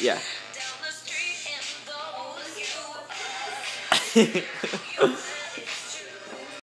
Yeah.